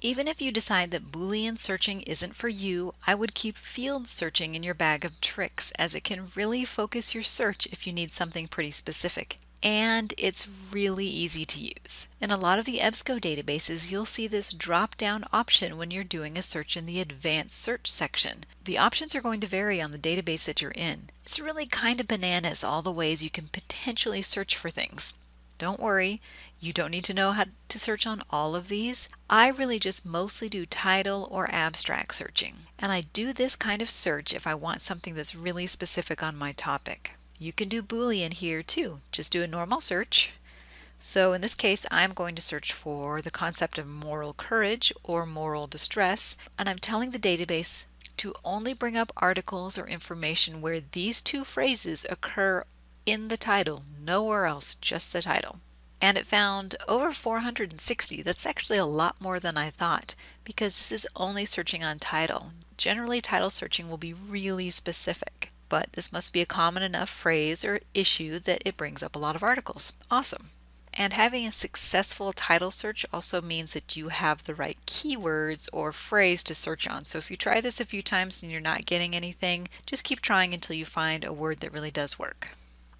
Even if you decide that Boolean searching isn't for you, I would keep field searching in your bag of tricks as it can really focus your search if you need something pretty specific. And it's really easy to use. In a lot of the EBSCO databases, you'll see this drop down option when you're doing a search in the advanced search section. The options are going to vary on the database that you're in. It's really kind of bananas all the ways you can potentially search for things. Don't worry, you don't need to know how to search on all of these. I really just mostly do title or abstract searching. And I do this kind of search if I want something that's really specific on my topic. You can do Boolean here too. Just do a normal search. So in this case, I'm going to search for the concept of moral courage or moral distress, and I'm telling the database to only bring up articles or information where these two phrases occur in the title, nowhere else, just the title. And it found over 460. That's actually a lot more than I thought because this is only searching on title. Generally, title searching will be really specific, but this must be a common enough phrase or issue that it brings up a lot of articles. Awesome. And having a successful title search also means that you have the right keywords or phrase to search on. So if you try this a few times and you're not getting anything, just keep trying until you find a word that really does work.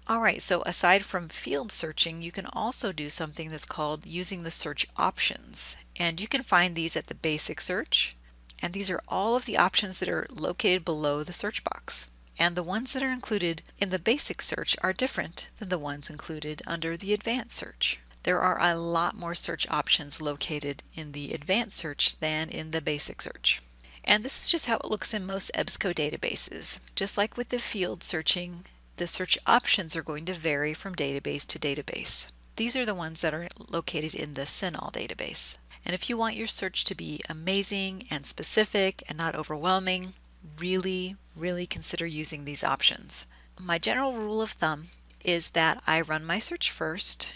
Alright, so aside from field searching, you can also do something that's called using the search options. And you can find these at the basic search. And these are all of the options that are located below the search box. And the ones that are included in the basic search are different than the ones included under the advanced search. There are a lot more search options located in the advanced search than in the basic search. And this is just how it looks in most EBSCO databases. Just like with the field searching the search options are going to vary from database to database. These are the ones that are located in the CINAHL database. And if you want your search to be amazing and specific and not overwhelming, really, really consider using these options. My general rule of thumb is that I run my search first,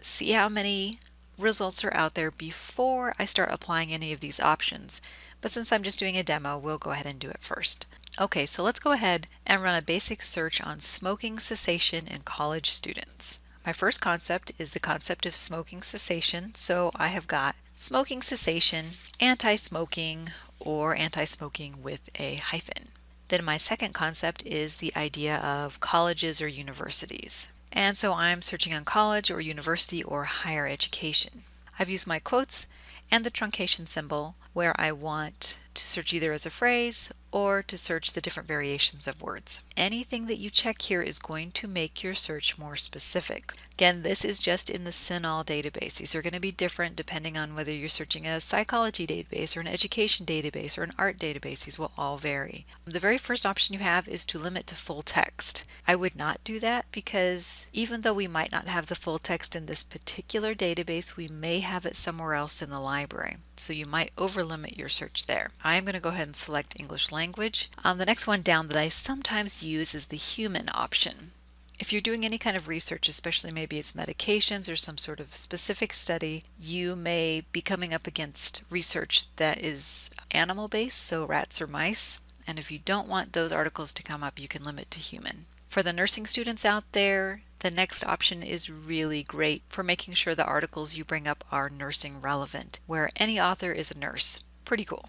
see how many results are out there before I start applying any of these options. But since I'm just doing a demo, we'll go ahead and do it first. Okay, so let's go ahead and run a basic search on smoking cessation in college students. My first concept is the concept of smoking cessation, so I have got smoking cessation, anti-smoking, or anti-smoking with a hyphen. Then my second concept is the idea of colleges or universities. And so I'm searching on college or university or higher education. I've used my quotes and the truncation symbol where I want to search either as a phrase or to search the different variations of words. Anything that you check here is going to make your search more specific. Again, this is just in the CINAHL database. These are going to be different depending on whether you're searching a psychology database or an education database or an art database. These will all vary. The very first option you have is to limit to full text. I would not do that because even though we might not have the full text in this particular database, we may have it somewhere else in the library. So you might overlimit your search there. I'm going to go ahead and select English language language. Um, the next one down that I sometimes use is the human option. If you're doing any kind of research, especially maybe it's medications or some sort of specific study, you may be coming up against research that is animal based, so rats or mice. And if you don't want those articles to come up, you can limit to human. For the nursing students out there, the next option is really great for making sure the articles you bring up are nursing relevant, where any author is a nurse. Pretty cool.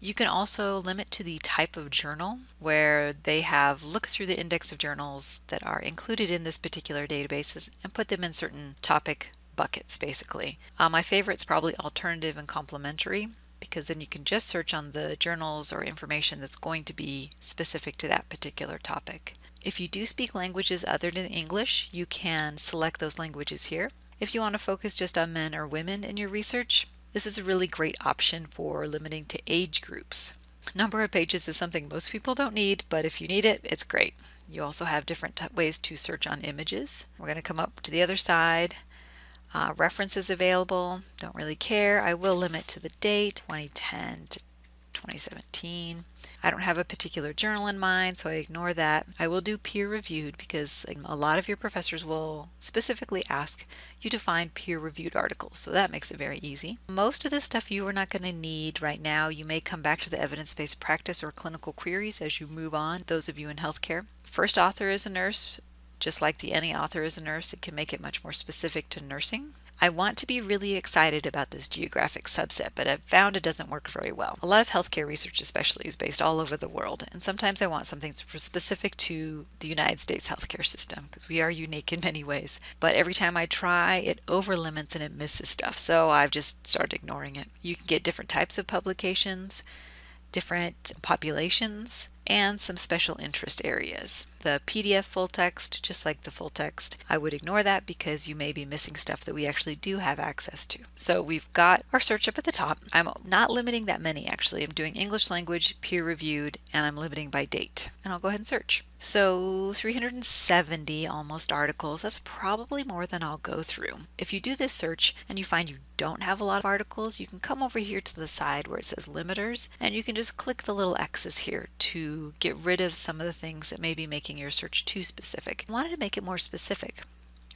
You can also limit to the type of journal where they have looked through the index of journals that are included in this particular database and put them in certain topic buckets basically. Uh, my favorite is probably alternative and complementary because then you can just search on the journals or information that's going to be specific to that particular topic. If you do speak languages other than English, you can select those languages here. If you want to focus just on men or women in your research, this is a really great option for limiting to age groups. Number of pages is something most people don't need, but if you need it, it's great. You also have different ways to search on images. We're going to come up to the other side. Uh, references available, don't really care. I will limit to the date, 2010 to 2017. I don't have a particular journal in mind, so I ignore that. I will do peer reviewed because a lot of your professors will specifically ask you to find peer reviewed articles, so that makes it very easy. Most of this stuff you are not going to need right now. You may come back to the evidence-based practice or clinical queries as you move on, those of you in healthcare. First author is a nurse, just like the any author is a nurse, it can make it much more specific to nursing. I want to be really excited about this geographic subset, but I've found it doesn't work very well. A lot of healthcare research, especially, is based all over the world, and sometimes I want something specific to the United States healthcare system because we are unique in many ways. But every time I try, it over limits and it misses stuff, so I've just started ignoring it. You can get different types of publications, different populations, and some special interest areas. The PDF full text, just like the full text, I would ignore that because you may be missing stuff that we actually do have access to. So we've got our search up at the top. I'm not limiting that many actually. I'm doing English language, peer reviewed, and I'm limiting by date. And I'll go ahead and search. So 370 almost articles, that's probably more than I'll go through. If you do this search and you find you don't have a lot of articles, you can come over here to the side where it says limiters and you can just click the little X's here to get rid of some of the things that may be making your search too specific. I wanted to make it more specific.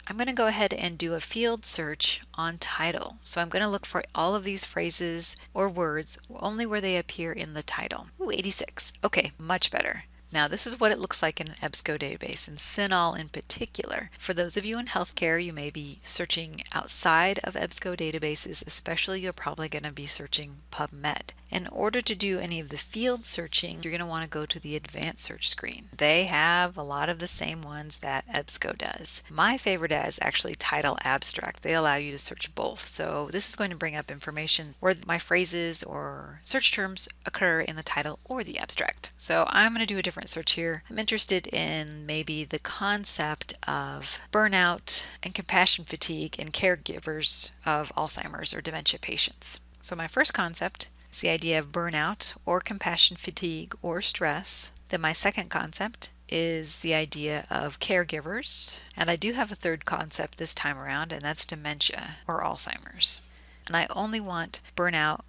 I'm going to go ahead and do a field search on title. So I'm going to look for all of these phrases or words only where they appear in the title. Ooh, 86. Okay, much better. Now this is what it looks like in an EBSCO database and CINAHL in particular. For those of you in healthcare, you may be searching outside of EBSCO databases, especially you're probably going to be searching PubMed. In order to do any of the field searching, you're going to want to go to the advanced search screen. They have a lot of the same ones that EBSCO does. My favorite is actually title abstract. They allow you to search both. So this is going to bring up information where my phrases or search terms occur in the title or the abstract. So I'm going to do a different search here. I'm interested in maybe the concept of burnout and compassion fatigue in caregivers of Alzheimer's or dementia patients. So my first concept is the idea of burnout or compassion fatigue or stress. Then my second concept is the idea of caregivers. And I do have a third concept this time around, and that's dementia or Alzheimer's. And I only want burnout,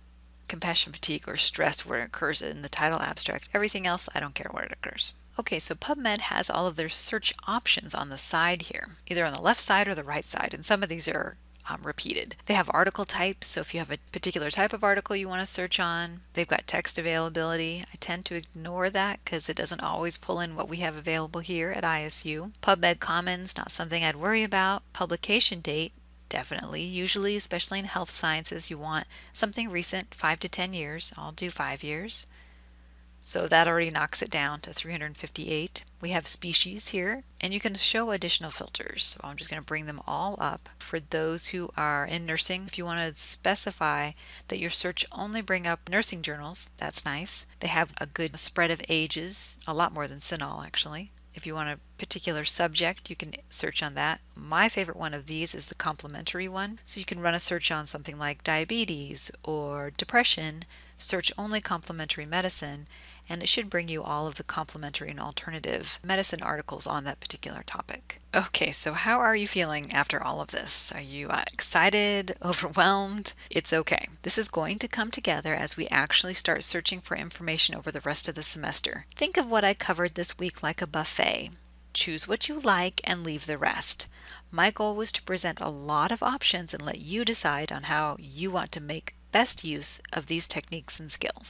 compassion fatigue, or stress where it occurs in the title abstract. Everything else, I don't care where it occurs. Okay, so PubMed has all of their search options on the side here, either on the left side or the right side, and some of these are um, repeated. They have article types, so if you have a particular type of article you want to search on, they've got text availability. I tend to ignore that because it doesn't always pull in what we have available here at ISU. PubMed Commons, not something I'd worry about. Publication date, definitely. Usually, especially in health sciences, you want something recent, 5 to 10 years. I'll do 5 years. So that already knocks it down to 358. We have species here, and you can show additional filters. So I'm just going to bring them all up. For those who are in nursing, if you want to specify that your search only bring up nursing journals, that's nice. They have a good spread of ages, a lot more than CINAHL actually. If you want a particular subject, you can search on that. My favorite one of these is the complementary one. So you can run a search on something like diabetes or depression, search only complementary medicine, and it should bring you all of the complementary and alternative medicine articles on that particular topic. Okay, so how are you feeling after all of this? Are you uh, excited, overwhelmed? It's okay. This is going to come together as we actually start searching for information over the rest of the semester. Think of what I covered this week like a buffet. Choose what you like and leave the rest. My goal was to present a lot of options and let you decide on how you want to make best use of these techniques and skills.